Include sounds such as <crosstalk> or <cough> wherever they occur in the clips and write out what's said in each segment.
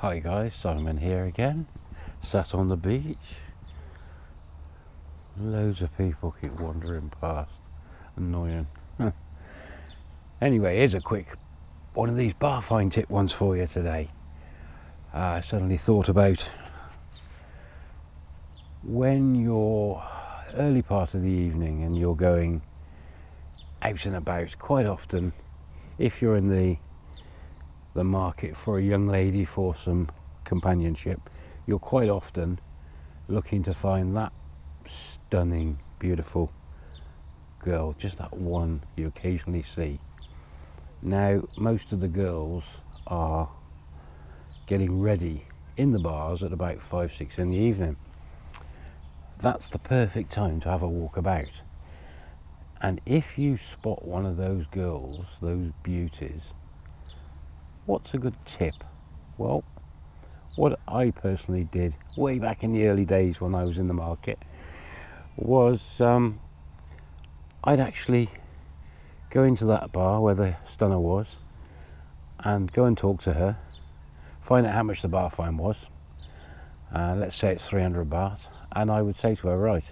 Hi guys, Simon here again. Sat on the beach. Loads of people keep wandering past. Annoying. <laughs> anyway, here's a quick one of these bar fine tip ones for you today. Uh, I suddenly thought about when you're early part of the evening and you're going out and about quite often if you're in the the market for a young lady for some companionship you're quite often looking to find that stunning beautiful girl just that one you occasionally see. Now most of the girls are getting ready in the bars at about five six in the evening. That's the perfect time to have a walk about. And if you spot one of those girls, those beauties, what's a good tip? Well, what I personally did way back in the early days when I was in the market was um, I'd actually go into that bar where the stunner was and go and talk to her, find out how much the bar fine was. Uh, let's say it's 300 baht, and I would say to her, right,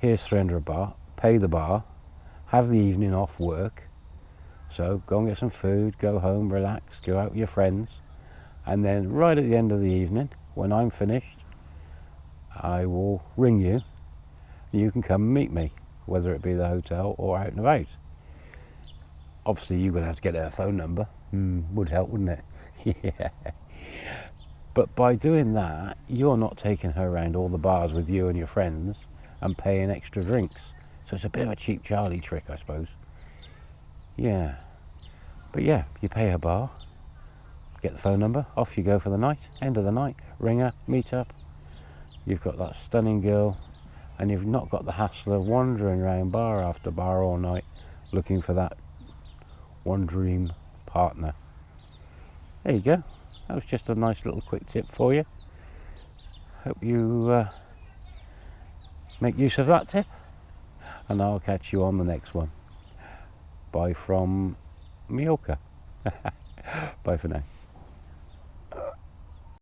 here's 300 baht, pay the bar, have the evening off work. So go and get some food, go home, relax, go out with your friends. And then right at the end of the evening, when I'm finished, I will ring you and you can come meet me, whether it be the hotel or out and about. Obviously, you're going to have to get her phone number. Mm, would help, wouldn't it? <laughs> yeah. But by doing that, you're not taking her around all the bars with you and your friends and paying extra drinks. So it's a bit of a cheap Charlie trick, I suppose. Yeah. But yeah, you pay a bar, get the phone number, off you go for the night, end of the night, ring her, meet up. You've got that stunning girl, and you've not got the hassle of wandering around bar after bar all night looking for that one dream partner. There you go. That was just a nice little quick tip for you. Hope you uh, make use of that tip and I'll catch you on the next one. Bye from Mallorca. <laughs> Bye for now.